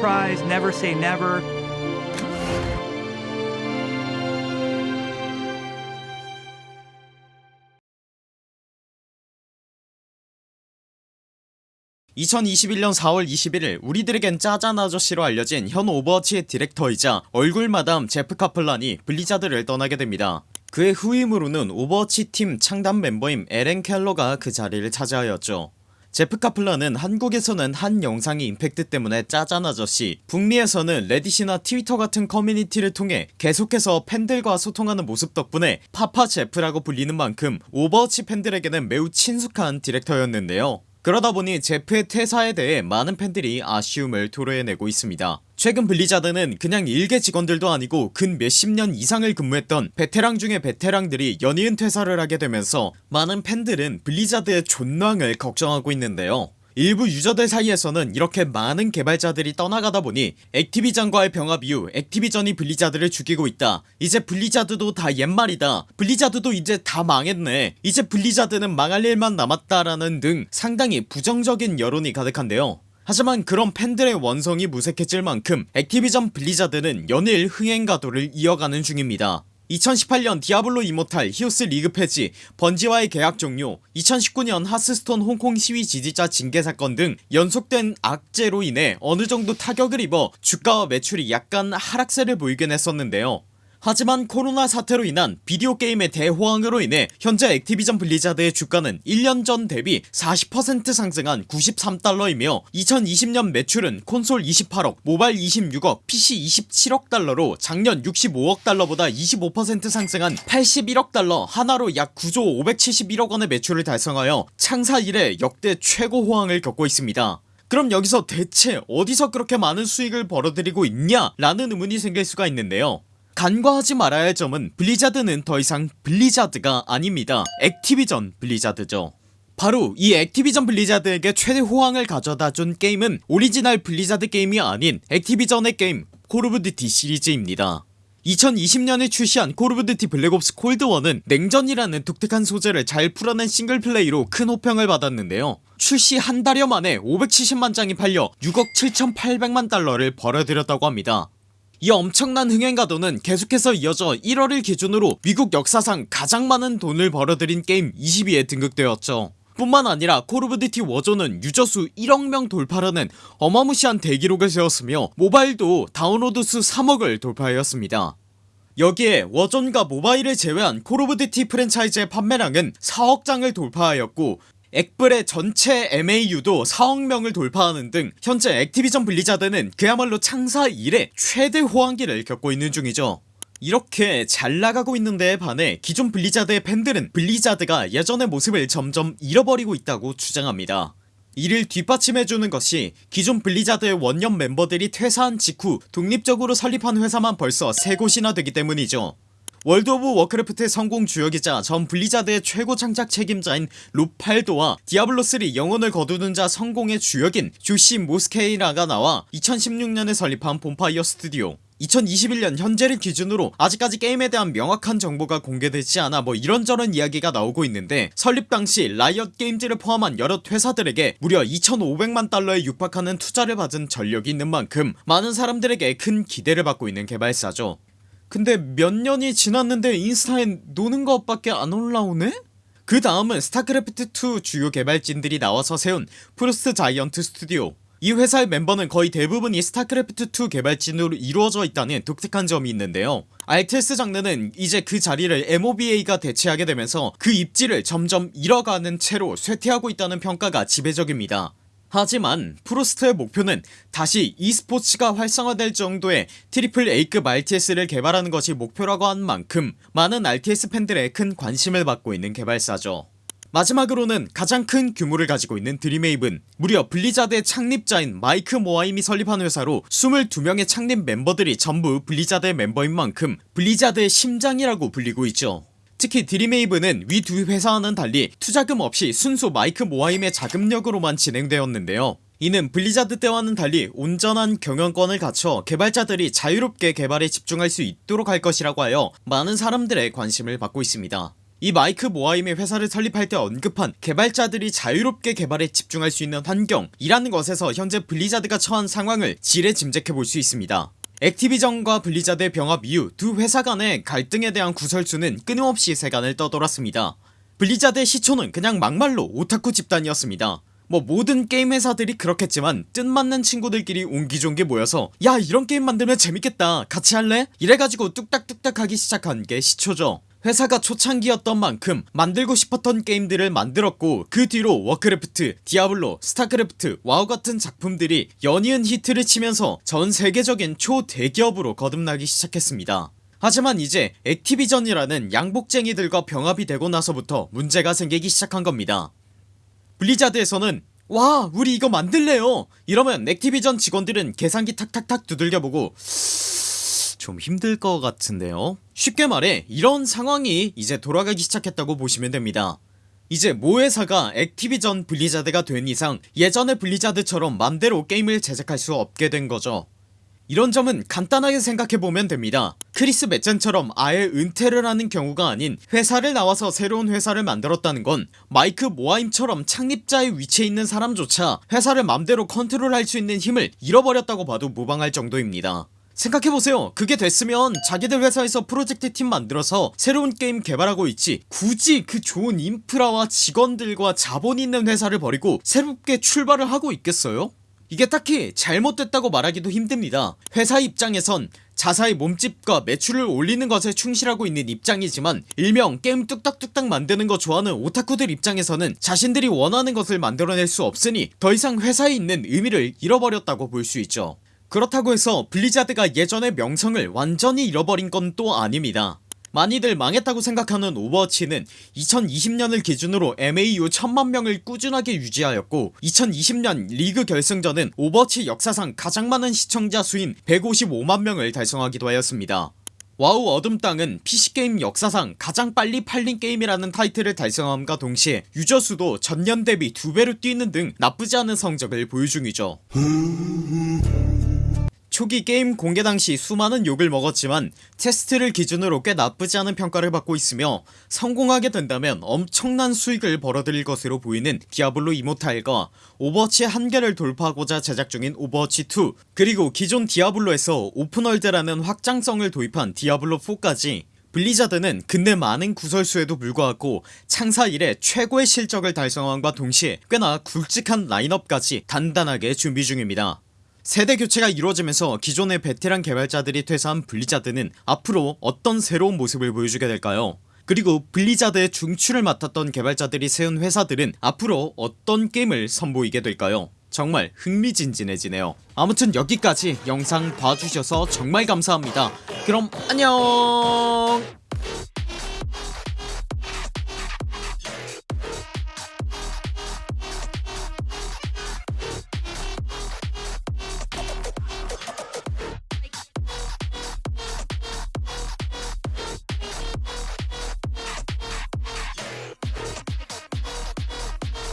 surprise, never say never. (2021년 4월 21일) 우리들에겐 짜잔 아저씨로 알려진 현 오버워치의 디렉터이자 얼굴마담 제프 카플란이 블리자드를 떠나게 됩니다 그의 후임으로는 오버워치 팀 창단 멤버인 에런 켈러가 그 자리를 차지하였죠 제프 카플란은 한국에서는 한 영상의 임팩트 때문에 짜잔 아저씨 북미에서는 레딧이나 트위터 같은 커뮤니티를 통해 계속해서 팬들과 소통하는 모습 덕분에 파파 제프라고 불리는 만큼 오버워치 팬들에게는 매우 친숙한 디렉터였는데요 그러다 보니 제프의 퇴사에 대해 많은 팬들이 아쉬움을 토로해내고 있습니다. 최근 블리자드는 그냥 일개 직원들도 아니고 근 몇십 년 이상을 근무했던 베테랑 중의 베테랑들이 연이은 퇴사를 하게 되면서 많은 팬들은 블리자드의 존망을 걱정하고 있는데요 일부 유저들 사이에서는 이렇게 많은 개발자들이 떠나가다 보니 액티비전과의 병합 이후 액티비전이 블리자드를 죽이고 있다. 이제 블리자드도 다 옛말이다. 블리자드도 이제 다 망했네. 이제 블리자드는 망할 일만 남았다라는 등 상당히 부정적인 여론이 가득한데요. 하지만 그런 팬들의 원성이 무색해질 만큼 액티비전 블리자드는 연일 흥행가도를 이어가는 중입니다 2018년 디아블로 이모탈 히오스 리그 폐지 번지와의 계약 종료 2019년 하스스톤 홍콩 시위 지지자 징계 사건 등 연속된 악재로 인해 어느정도 타격을 입어 주가와 매출이 약간 하락세를 보이긴 했었는데요 하지만 코로나 사태로 인한 비디오 게임의 대호황으로 인해 현재 액티비전 블리자드의 주가는 1년 전 대비 40% 상승한 93달러이며 2020년 매출은 콘솔 28억 모바일 26억 PC 27억 달러로 작년 65억 달러보다 25% 상승한 81억 달러 하나로 약 9조 571억원의 매출을 달성하여 창사 이래 역대 최고 호황을 겪고 있습니다. 그럼 여기서 대체 어디서 그렇게 많은 수익을 벌어들이고 있냐 라는 의문이 생길 수가 있는데요 간과하지 말아야 할 점은 블리자드는 더 이상 블리자드가 아닙니다. 액티비전 블리자드죠. 바로 이 액티비전 블리자드에게 최대 호황을 가져다준 게임은 오리지널 블리자드 게임이 아닌 액티비전의 게임 콜 오브 듀티 시리즈입니다. 2020년에 출시한 콜 오브 듀티 블랙옵스 콜드워는 냉전이라는 독특한 소재를 잘 풀어낸 싱글플레이로 큰 호평을 받았는데요. 출시 한 달여 만에 570만 장이 팔려 6억 7800만 달러를 벌어들였다고 합니다 이 엄청난 흥행가도는 계속해서 이어져 1월을 기준으로 미국 역사상 가장 많은 돈을 벌어들인 게임 20위에 등극되었죠. 뿐만 아니라 콜 오브 듀티 워존은 유저수 1억명 돌파라는 어마무시한 대기록을 세웠으며 모바일도 다운로드 수 3억을 돌파하였습니다. 여기에 워존과 모바일을 제외한 콜 오브 듀티 프랜차이즈의 판매량은 4억장을 돌파하였고 엑블의 전체 MAU도 4억명을 돌파하는 등 현재 액티비전 블리자드는 그야말로 창사 이래 최대 호황기를 겪고 있는 중이죠. 이렇게 잘 나가고 있는 데에 반해 기존 블리자드의 팬들은 블리자드가 예전의 모습을 점점 잃어버리고 있다고 주장합니다. 이를 뒷받침해주는 것이 기존 블리자드의 원년 멤버들이 퇴사한 직후 독립적으로 설립한 회사만 벌써 3곳이나 되기 때문이죠 월드 오브 워크래프트의 성공 주역이자 전 블리자드의 최고 창작 책임자인 롭 팔도와 디아블로3 영혼을 거두는 자 성공의 주역인 조시 모스케이라가 나와 2016년에 설립한 본파이어 스튜디오. 2021년 현재를 기준으로 아직까지 게임에 대한 명확한 정보가 공개되지 않아 뭐 이런저런 이야기가 나오고 있는데 설립 당시 라이엇 게임즈를 포함한 여러 회사들에게 무려 2500만 달러에 육박하는 투자를 받은 전력이 있는 만큼 많은 사람들에게 큰 기대를 받고 있는 개발사죠 근데 몇 년이 지났는데 인스타에 노는 것 밖에 안 올라오네? 그 다음은 스타크래프트2 주요 개발진들이 나와서 세운 프로스트 자이언트 스튜디오. 이 회사의 멤버는 거의 대부분이 스타크래프트2 개발진으로 이루어져 있다는 독특한 점이 있는데요. RTS 장르는 이제 그 자리를 MOBA가 대체하게 되면서 그 입지를 점점 잃어가는 채로 쇠퇴하고 있다는 평가가 지배적입니다 하지만 프로스트의 목표는 다시 e스포츠가 활성화될 정도의 triple A급 RTS를 개발하는 것이 목표라고 한 만큼 많은 RTS 팬들의 큰 관심을 받고 있는 개발사죠. 마지막으로는 가장 큰 규모를 가지고 있는 드림헤이븐 무려 블리자드의 창립자인 마이크 모하임이 설립한 회사로 22명의 창립 멤버들이 전부 블리자드의 멤버인 만큼 블리자드의 심장이라고 불리고 있죠 특히 드림헤이븐은 위 두 회사와는 달리 투자금 없이 순수 마이크 모하임의 자금력으로만 진행되었는데요. 이는 블리자드 때와는 달리 온전한 경영권을 갖춰 개발자들이 자유롭게 개발에 집중할 수 있도록 할 것이라고 하여 많은 사람들의 관심을 받고 있습니다. 이 마이크 모하임의 회사를 설립할 때 언급한 개발자들이 자유롭게 개발에 집중할 수 있는 환경이라는 것에서 현재 블리자드가 처한 상황을 지레 짐작해볼 수 있습니다 액티비전과 블리자드의 병합 이후 두 회사 간의 갈등에 대한 구설수는 끊임없이 세간을 떠돌았습니다. 블리자드의 시초는 그냥 막말로 오타쿠 집단이었습니다. 뭐 모든 게임 회사들이 그렇겠지만 뜻맞는 친구들끼리 옹기종기 모여서 야 이런 게임 만들면 재밌겠다. 같이 할래? 이래가지고 뚝딱뚝딱 하기 시작한 게 시초죠 회사가 초창기였던 만큼 만들고 싶었던 게임들을 만들었고 그 뒤로 워크래프트, 디아블로, 스타크래프트, 와우 같은 작품들이 연이은 히트를 치면서 전 세계적인 초대기업으로 거듭나기 시작했습니다. 하지만 이제 액티비전이라는 양복쟁이들과 병합이 되고 나서부터 문제가 생기기 시작한 겁니다. 블리자드에서는 와 우리 이거 만들래요! 이러면 액티비전 직원들은 계산기 탁탁탁 두들겨보고 좀 힘들 것 같은데요. 쉽게 말해 이런 상황이 이제 돌아가기 시작했다고 보시면 됩니다. 이제 모 회사가 액티비전 블리자드가 된 이상 예전의 블리자드처럼 맘대로 게임을 제작할 수 없게 된 거죠. 이런 점은 간단하게 생각해보면 됩니다. 크리스 메첸처럼 아예 은퇴를 하는 경우가 아닌 회사를 나와서 새로운 회사를 만들었다는 건 마이크 모하임처럼 창립자의 위치에 있는 사람조차 회사를 맘대로 컨트롤할 수 있는 힘을 잃어버렸다고 봐도 무방할 정도입니다 생각해보세요. 그게 됐으면 자기들 회사에서 프로젝트 팀 만들어서 새로운 게임 개발하고 있지 굳이 그 좋은 인프라와 직원들과 자본이 있는 회사를 버리고 새롭게 출발을 하고 있겠어요? 이게 딱히 잘못됐다고 말하기도 힘듭니다. 회사 입장에선 자사의 몸집과 매출을 올리는 것에 충실하고 있는 입장이지만 일명 게임 뚝딱뚝딱 만드는 거 좋아하는 오타쿠들 입장에서는 자신들이 원하는 것을 만들어낼 수 없으니 더 이상 회사에 있는 의미를 잃어버렸다고 볼 수 있죠 그렇다고 해서 블리자드가 예전의 명성을 완전히 잃어버린 건 또 아닙니다. 많이들 망했다고 생각하는 오버워치는 2020년을 기준으로 MAU 1000만명을 꾸준하게 유지하였고 2020년 리그 결승전은 오버워치 역사상 가장 많은 시청자 수인 155만명을 달성하기도 하였습니다. 와우 어둠땅은 PC게임 역사상 가장 빨리 팔린 게임이라는 타이틀을 달성함과 동시에 유저수도 전년 대비 두배로 뛰는 등 나쁘지 않은 성적을 보유 중이죠 초기 게임 공개 당시 수많은 욕을 먹었지만 테스트를 기준으로 꽤 나쁘지 않은 평가를 받고 있으며 성공하게 된다면 엄청난 수익을 벌어들일 것으로 보이는 디아블로 이모탈과 오버워치의 한계를 돌파하고자 제작 중인 오버워치2 그리고 기존 디아블로에서 open world라는 확장성을 도입한 디아블로4까지 블리자드는 근래 많은 구설수에도 불구하고 창사 이래 최고의 실적을 달성함과 동시에 꽤나 굵직한 라인업까지 단단하게 준비 중입니다 세대 교체가 이루어지면서 기존의 베테랑 개발자들이 퇴사한 블리자드는 앞으로 어떤 새로운 모습을 보여주게 될까요? 그리고 블리자드의 중추를 맡았던 개발자들이 세운 회사들은 앞으로 어떤 게임을 선보이게 될까요? 정말 흥미진진해지네요. 아무튼 여기까지 영상 봐주셔서 정말 감사합니다. 그럼 안녕